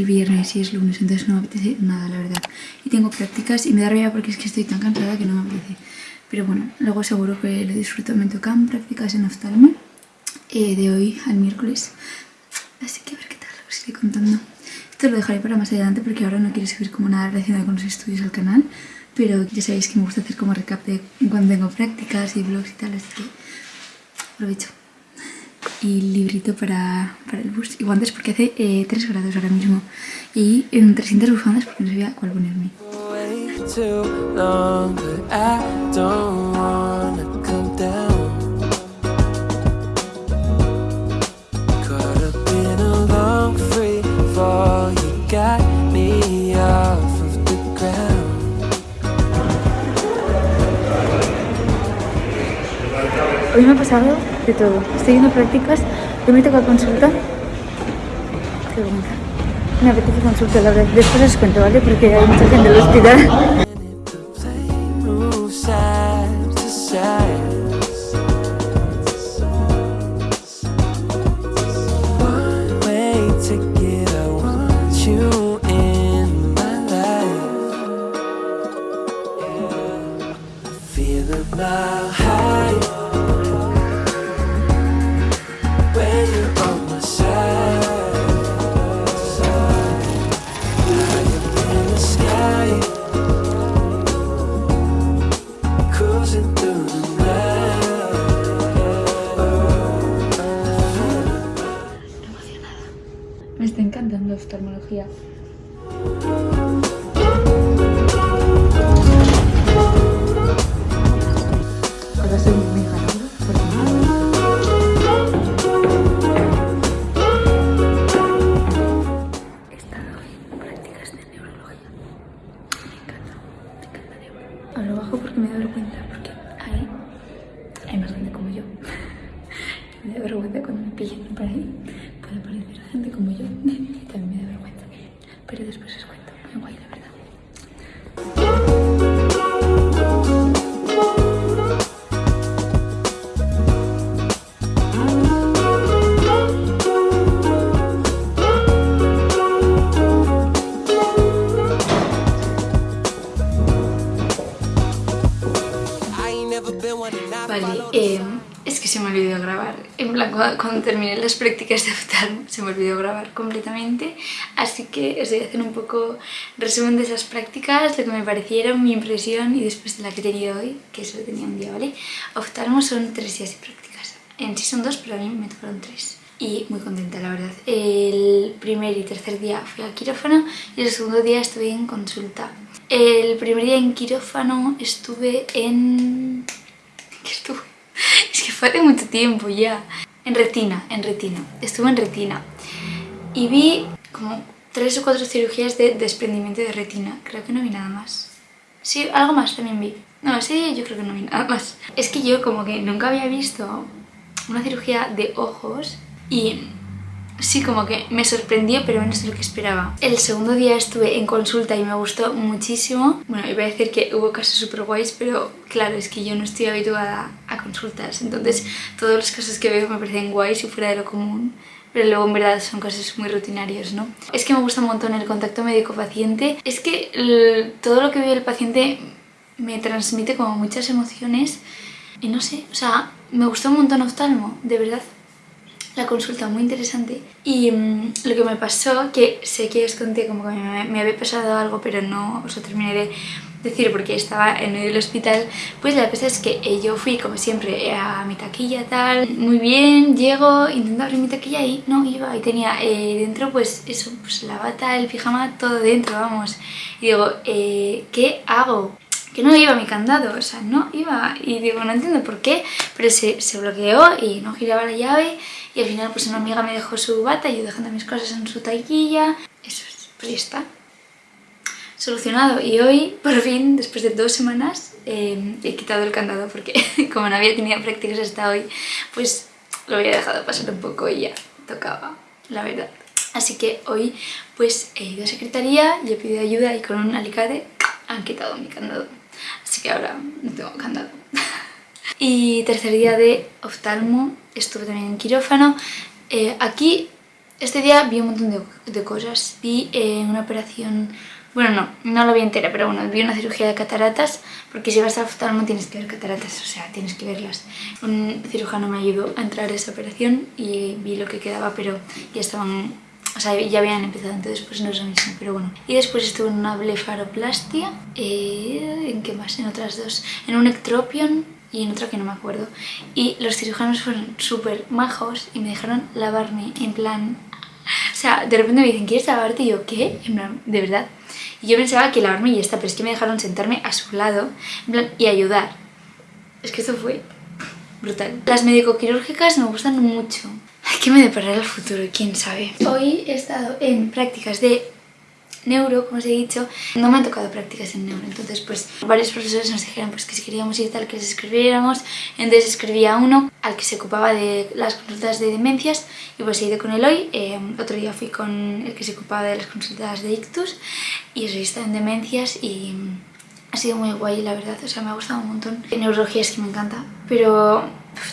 el viernes y es lunes, entonces no me apetece nada, la verdad. Y tengo prácticas y me da rabia porque es que estoy tan cansada que no me apetece. Pero bueno, luego seguro que lo disfruto. Me tocan prácticas en oftalmo eh, de hoy al miércoles. Así que a ver qué tal, os iré contando. Esto lo dejaré para más adelante porque ahora no quiero subir como nada relacionado con los estudios al canal. Pero ya sabéis que me gusta hacer como recap de cuando tengo prácticas y vlogs y tal, así que aprovecho y librito para, para el bus y guantes porque hace eh, 3 grados ahora mismo y en 300 bufandas porque no sabía cuál ponerme. Hoy me ha pasado de todo. Estoy yendo a prácticas, hoy me toca consulta. Qué bonita. Me apetece consulta, la verdad. Después os cuento, ¿vale? Porque hay mucha gente en el hospital. Feel Vale, eh, es que se me olvidó grabar. En plan, cuando, cuando terminé las prácticas de oftalmo se me olvidó grabar completamente. Así que os voy a hacer un poco resumen de esas prácticas, lo que me parecieron, mi impresión y después de la que he tenido hoy, que solo tenía un día, ¿vale? Oftalmo son tres días de prácticas. En sí son dos, pero a mí me tocaron tres. Y muy contenta, la verdad. El primer y tercer día fui al quirófano y el segundo día estuve en consulta. El primer día en quirófano estuve en... ¿Qué estuve? Es que fue hace mucho tiempo ya. En retina, en retina. Estuve en retina. Y vi como tres o cuatro cirugías de desprendimiento de retina. Creo que no vi nada más. Sí, algo más también vi. No, ese día yo creo que no vi nada más. Es que yo como que nunca había visto una cirugía de ojos y sí, como que me sorprendió, pero menos de lo que esperaba. El segundo día estuve en consulta y me gustó muchísimo. Bueno, iba a decir que hubo casos súper guays, pero claro, es que yo no estoy habituada a consultas. Entonces, todos los casos que veo me parecen guays y fuera de lo común. Pero luego en verdad son casos muy rutinarios, ¿no? Es que me gusta un montón el contacto médico-paciente. Es que todo lo que veo el paciente me transmite como muchas emociones. Y no sé, o sea, me gustó un montón oftalmo, de verdad la consulta muy interesante y mm, lo que me pasó, que sé que os conté como que me, me había pasado algo pero no os lo terminé de decir porque estaba en medio del hospital pues la cosa es que eh, yo fui como siempre a mi taquilla tal muy bien, llego, intento abrir mi taquilla y no iba y tenía eh, dentro pues eso, pues la bata, el pijama, todo dentro, vamos y digo, eh, ¿qué hago? Que no iba mi candado, o sea, no iba. Y digo, no entiendo por qué, pero se, se bloqueó y no giraba la llave. Y al final, pues una amiga me dejó su bata y yo dejando mis cosas en su taquilla. Eso es, pues ya está. Solucionado. Y hoy, por fin, después de dos semanas, eh, he quitado el candado porque como no había tenido prácticas hasta hoy, pues lo había dejado pasar un poco y ya tocaba, la verdad. Así que hoy pues he ido a secretaría y he pedido ayuda y con un alicate han quitado mi candado. Así que ahora no tengo candado. y tercer día de oftalmo estuve también en quirófano. Eh, aquí, este día vi un montón de, de cosas. Vi eh, una operación, bueno, no, no la vi entera, pero bueno, vi una cirugía de cataratas, porque si vas al oftalmo tienes que ver cataratas, o sea, tienes que verlas. Un cirujano me ayudó a entrar a esa operación y vi lo que quedaba, pero ya estaban o sea, ya habían empezado, entonces pues no es lo mismo, pero bueno. Y después estuve en una blefaroplastia, eh, ¿en qué más? En otras dos. En un ectropion y en otra que no me acuerdo. Y los cirujanos fueron súper majos y me dejaron lavarme en plan... O sea, de repente me dicen, ¿quieres lavarte? Y yo, ¿qué? En plan, de verdad. Y yo pensaba que lavarme y ya está, pero es que me dejaron sentarme a su lado en plan, y ayudar. Es que eso fue brutal. Las médico-quirúrgicas me gustan mucho. ¿Qué me deparará el futuro? ¿Quién sabe? Hoy he estado en prácticas de neuro, como os he dicho. No me han tocado prácticas en neuro, entonces pues varios profesores nos dijeron pues que si queríamos ir tal que les escribiéramos. Entonces escribía uno al que se ocupaba de las consultas de demencias y pues he ido con él hoy. Eh, otro día fui con el que se ocupaba de las consultas de ictus y eso he estado en demencias y ha sido muy guay la verdad, o sea me ha gustado un montón. Neurología es que me encanta, pero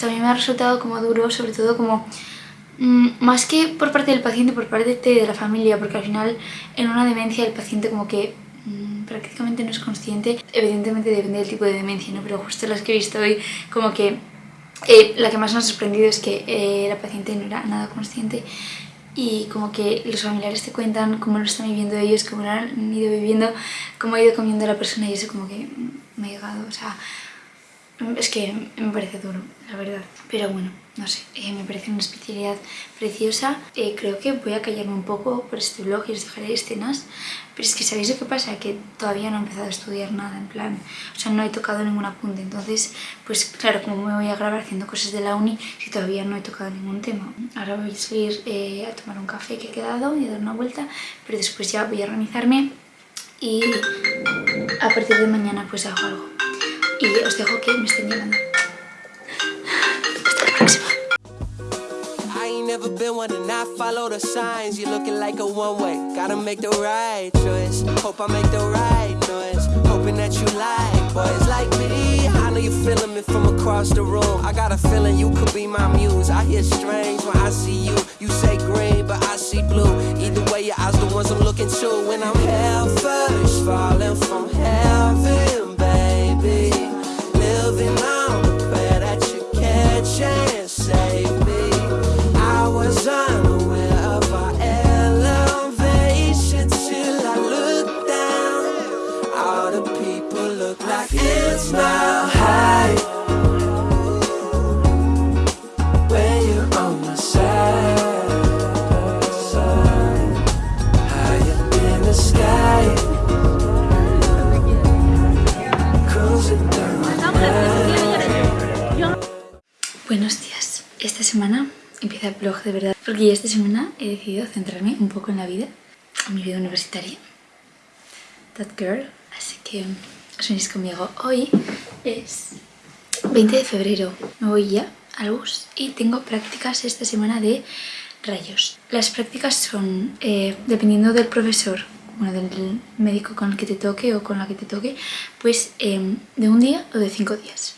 también me ha resultado como duro, sobre todo como Mm, más que por parte del paciente, por parte de la familia, porque al final en una demencia el paciente como que mm, prácticamente no es consciente, evidentemente depende del tipo de demencia, ¿no? pero justo las que he visto hoy como que eh, la que más nos ha sorprendido es que eh, la paciente no era nada consciente y como que los familiares te cuentan cómo lo están viviendo ellos, cómo lo han ido viviendo, cómo ha ido comiendo la persona y eso como que me ha llegado, o sea, es que me parece duro, la verdad. Pero bueno, no sé, eh, me parece una especialidad preciosa. Eh, creo que voy a callarme un poco por este vlog y os dejaré escenas. Pero es que ¿sabéis lo que pasa? Que todavía no he empezado a estudiar nada, en plan... O sea, no he tocado ningún apunte. Entonces, pues claro, como me voy a grabar haciendo cosas de la uni si todavía no he tocado ningún tema? Ahora voy a salir eh, a tomar un café que he quedado y a dar una vuelta. Pero después ya voy a organizarme y a partir de mañana pues hago algo. Y os dejo que me estén llamando. Never been one to not follow the signs. You're looking like a one way. Gotta make the right choice. Hope I make the right noise. Hoping that you like boys like me. I know you're feeling me from across the room. I got a feeling you could be my muse. I hear strange when I see you. You say green, but I see blue. Either way, your eyes the ones I'm looking to. When I'm hell first, falling from blog de verdad porque ya esta semana he decidido centrarme un poco en la vida, en mi vida universitaria. That girl. Así que os venís conmigo. Hoy es 20 de febrero. Me voy ya al bus y tengo prácticas esta semana de rayos. Las prácticas son, eh, dependiendo del profesor, bueno, del médico con el que te toque o con la que te toque, pues em, de un día o de cinco días.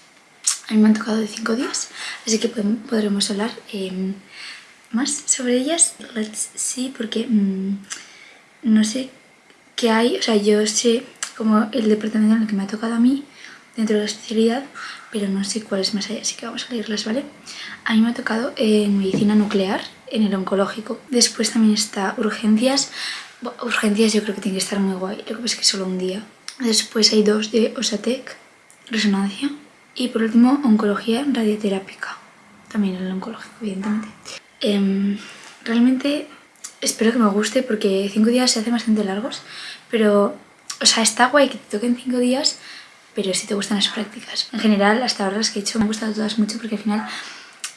A mí me han tocado de 5 días, así que podem- podremos hablar em, más sobre ellas. Let's see, porque mm, no sé qué hay, o sea, yo sé como el departamento en el que me ha tocado a mí dentro de la especialidad, pero no sé cuáles más hay, así que vamos a leerlas, ¿vale? A mí me ha tocado en medicina nuclear, en el oncológico. Después también está urgencias. Urgencias yo creo que tiene que estar muy guay, lo que pasa es que solo un día. Después hay dos de Osatec, resonancia. Y por último, oncología radioterápica. También el oncológico, evidentemente. Em, realmente espero que me guste porque cinco días se hacen bastante largos, pero, o sea, está guay que te toquen cinco días, pero si te gustan las prácticas. En general, hasta ahora las que he hecho me han gustado todas mucho porque al final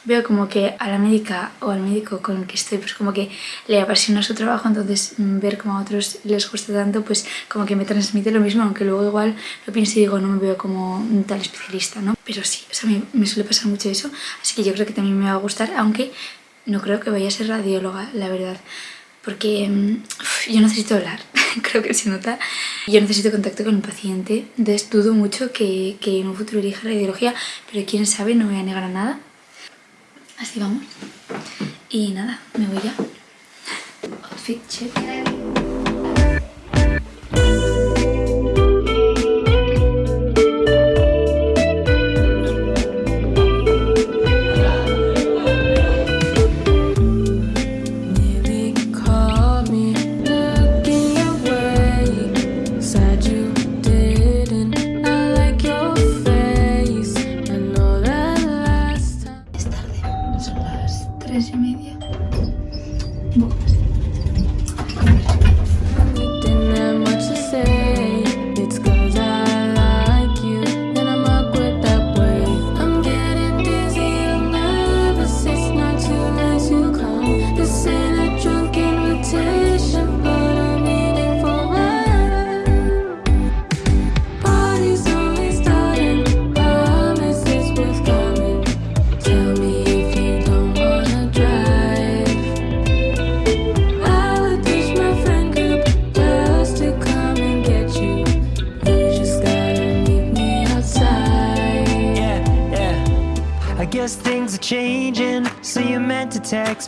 veo como que a la médica o al médico con el que estoy, pues como que le apasiona su trabajo, entonces mm, ver como a otros les gusta tanto, pues como que me transmite lo mismo, aunque luego igual lo pienso y digo, no me veo como un tal especialista, ¿no? Pero sí, o sea, me, me suele pasar mucho eso, así que yo creo que también me va a gustar, aunque no creo que vaya a ser radióloga, la verdad, porque mm, yo necesito hablar, creo que se nota, yo necesito contacto con el paciente, entonces dudo mucho que, que en un futuro elija radiología, pero quién sabe, no me voy a negar a nada. Así vamos. Y nada, me voy ya. Outfit check.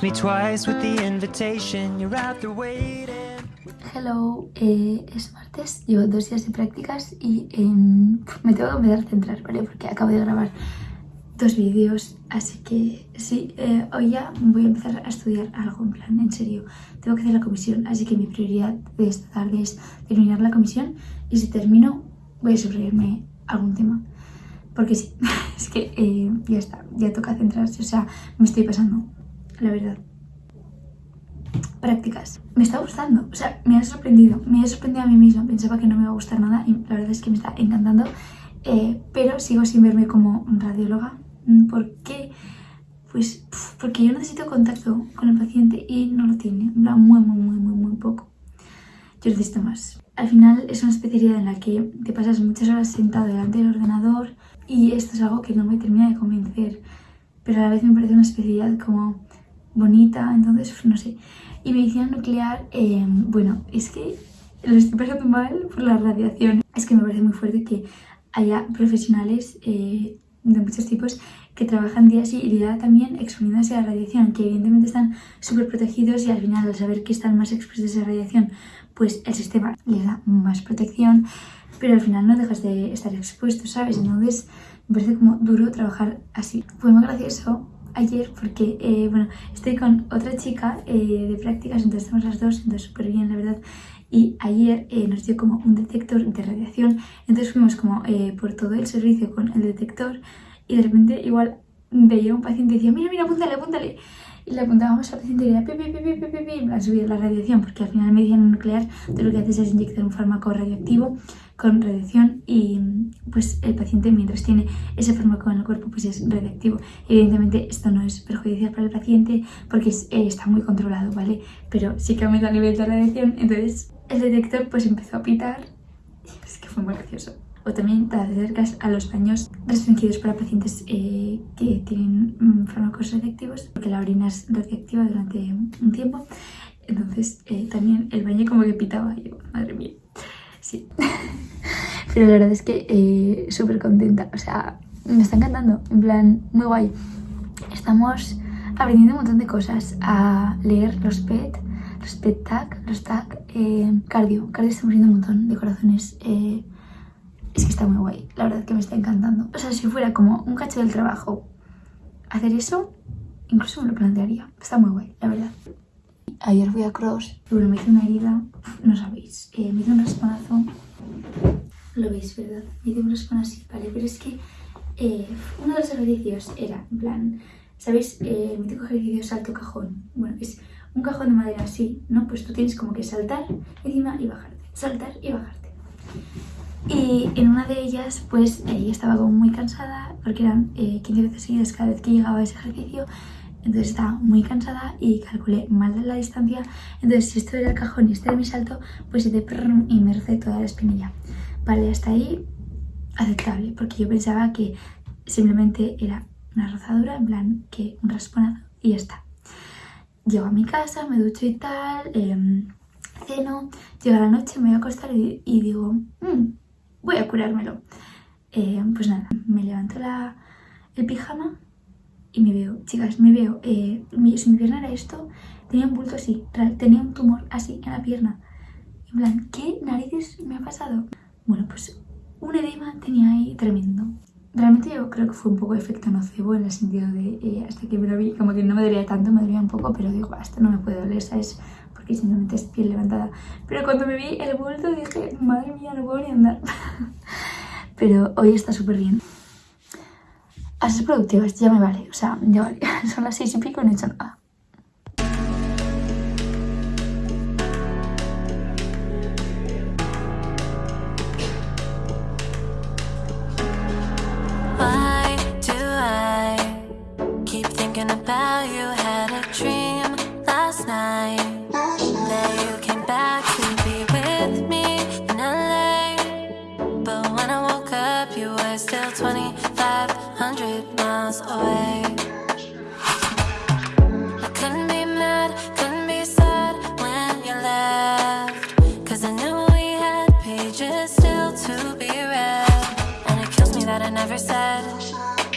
Me twice with the invitation. You're out there waiting. Hello, eh, es martes, llevo dos días de prácticas y em, me tengo que empezar a centrar, ¿vale? Porque acabo de grabar dos vídeos, así que sí, eh, hoy ya voy a empezar a estudiar algo, en plan, en serio. Tengo que hacer la comisión, así que mi prioridad de esta tarde es terminar la comisión y si termino voy a subrayarme algún tema. Porque sí, es que eh, ya está, ya toca centrarse, o sea, me estoy pasando, la verdad prácticas. Me está gustando, o sea, me ha sorprendido, me ha sorprendido a mí misma, pensaba que no me iba a gustar nada y la verdad es que me está encantando, eh, pero sigo sin verme como radióloga. Mm, ¿Por qué? Pues porque yo necesito contacto con el paciente y no lo tiene, muy, muy, muy, muy, muy poco. Yo necesito más. Al final es una especialidad en la que te pasas muchas horas sentado delante del ordenador y esto es algo que no me termina de convencer, pero a la vez me parece una especialidad como bonita, entonces no sé. Y medicina nuclear, eh, bueno, es que lo estoy pasando mal por la radiación. Es que me parece muy fuerte que haya profesionales eh, de muchos tipos que trabajan día sí y día también exponiéndose a la radiación, que evidentemente están súper protegidos y al final al saber que están más expuestos a esa radiación, pues el sistema les da más protección, pero al final no dejas de estar expuesto, ¿sabes? Entonces me parece como duro trabajar así. Fue muy gracioso ayer porque, eh, bueno, estoy con otra chica eh, de prácticas, entonces estamos las dos, entonces súper bien, la verdad. Y ayer eh, nos dio como un detector de radiación, entonces fuimos como eh, por todo el servicio con el detector y de repente igual veía un paciente y decía, mira, mira, apúntale, apúntale. Y le apuntábamos al paciente y era pi, pi, pi, pi, pi, pi, pi, subir la radiación, porque al final medicina nuclear tú lo que haces es inyectar un fármaco radioactivo con radiación y pues el paciente mientras tiene ese fármaco en el cuerpo pues es radiactivo. Evidentemente esto no es perjudicial para el paciente porque es- eh, está muy controlado, ¿vale? Pero sí que aumenta el nivel de radiación, entonces el detector pues empezó a pitar es que fue muy gracioso. O también te acercas a los baños restringidos para pacientes eh, que tienen mm, fármacos radiactivos, porque la orina es radiactiva durante un tiempo. Entonces eh, también el baño como que pitaba. Yo, madre mía. Sí. Pero la verdad es que eh, súper contenta. O sea, me está encantando. En plan, muy guay. Estamos aprendiendo un montón de cosas. A leer los PET, los PET TAC, los TAC, eh, cardio. Cardio estamos viendo un montón de corazones. eh, es que está muy guay. La verdad que me está encantando. O sea, si fuera como un cacho del trabajo hacer eso, incluso me lo plantearía. Está muy guay, la verdad. Ayer fui a Cross, bueno, me hice una herida, no sabéis, eh, me hice un rasponazo. Lo veis, ¿verdad? Me hice un raspón así, ¿vale? Pero es que eh, uno de los ejercicios era, en plan, ¿sabéis? Eh, el mítico ejercicio salto cajón. Bueno, es un cajón de madera así, ¿no? Pues tú tienes como que saltar encima y bajarte, saltar y bajarte. Y en una de ellas, pues ella estaba como muy cansada, porque eran eh, 15 veces seguidas cada vez que llegaba a ese ejercicio. Entonces estaba muy cansada y calculé mal la distancia. Entonces, si esto era el cajón y este era mi salto, pues hice y me recé toda la espinilla. Vale, hasta ahí aceptable, porque yo pensaba que simplemente era una rozadura, en plan que un rasponazo y ya está. Llego a mi casa, me ducho y tal, em, ceno, llega la noche, me voy a acostar y, y digo, "Mm, voy a curármelo. Eh, pues nada, me levanto la, el pijama y me veo, chicas, me veo, eh, mi, si mi pierna era esto, tenía un bulto así, tenía un tumor así en la pierna. En plan, ¿qué narices me ha pasado? Bueno, pues un edema tenía ahí tremendo. Realmente yo creo que fue un poco efecto nocebo en el sentido de eh, hasta que me lo vi, como que no me dolía tanto, me dolía un poco, pero digo, esto no me puede doler, ¿sabes? Porque simplemente es piel levantada. Pero cuando me vi el bulto dije, madre mía, no puedo ni andar. pero hoy está súper bien. A ser productivas ya me vale, o sea, ya vale. Son las seis y pico y no he hecho nada. About you? Had a dream last night miles away. I couldn't be mad, couldn't be sad when you left. Cause I knew we had pages still to be read. And it kills me that I never said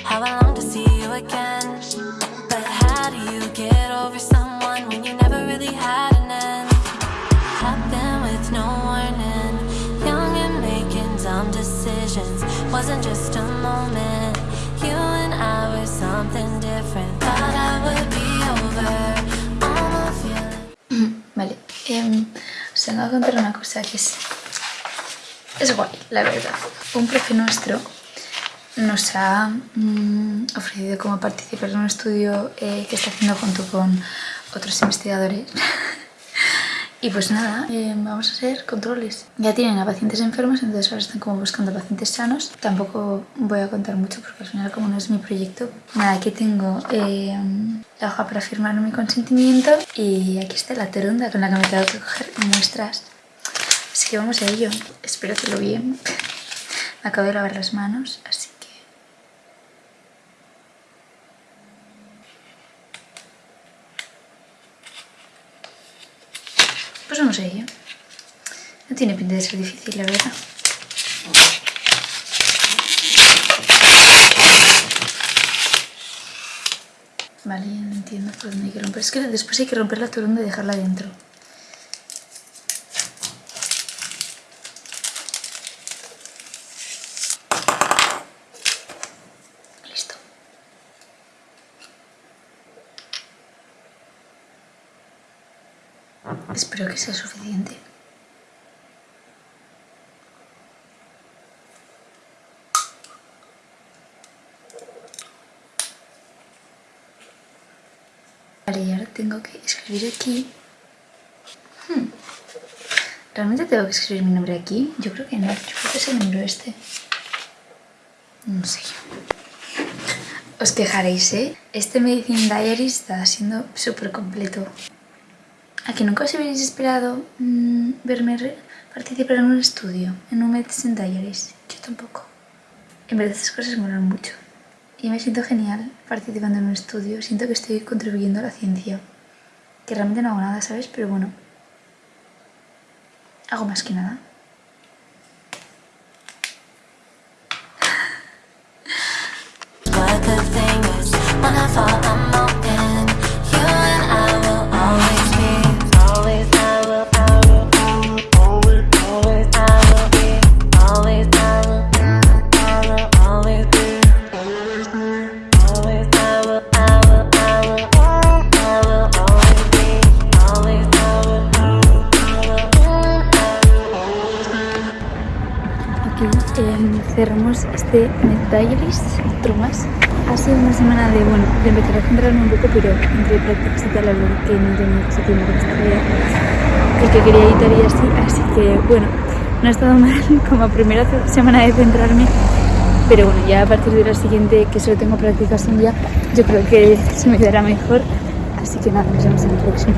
how I long to see you again. But how do you get over someone when you never really had an end? Happened with no warning. Young and making dumb decisions. Wasn't just a moment. Vale, os vengo a contar una cosa que es, es guay, la verdad. Un profe nuestro nos ha mm, ofrecido como participar en un estudio eh, que está haciendo junto con otros investigadores. y pues nada, eh, vamos a hacer controles. Ya tienen a pacientes enfermos, entonces ahora están como buscando pacientes sanos. Tampoco voy a contar mucho porque al final como no es mi proyecto. Nada, aquí tengo eh, la hoja para firmar mi consentimiento y aquí está la terunda con la que me tengo que coger muestras. Así que vamos a ello. Espero que lo bien. Me acabo de lavar las manos, así que... Pues vamos a ello. No tiene pinta de ser difícil, la verdad. Vale, ya no entiendo por dónde hay que romper. Es que después hay que romper la turunda y dejarla dentro. Listo. Espero que sea suficiente. Vale, y ahora tengo que escribir aquí. Hmm. ¿Realmente tengo que escribir mi nombre aquí? Yo creo que no. Yo creo que es el número este. No sé. Os quejaréis, ¿eh? Este Medicine Diary está siendo súper completo. ¿A que nunca os habéis esperado mm, verme participar en un estudio, en un Medicine Diaries? Yo tampoco. En verdad esas cosas me molan mucho. Y me siento genial participando en un estudio. Siento que estoy contribuyendo a la ciencia. Que realmente no hago nada, ¿sabes? Pero bueno. Hago más que nada. Cerramos este Diaries, otro más. Ha sido una semana de, bueno, de empezar a centrarme un poco, pero entre prácticas y tal, algo que no tenía mucho tiempo con esta vida, el que quería editar y así, así que, bueno, no ha estado mal como primera semana de centrarme, pero bueno, ya a partir de la siguiente, que solo tengo prácticas un día, yo creo que se me dará mejor, así que nada, nos vemos en el próximo.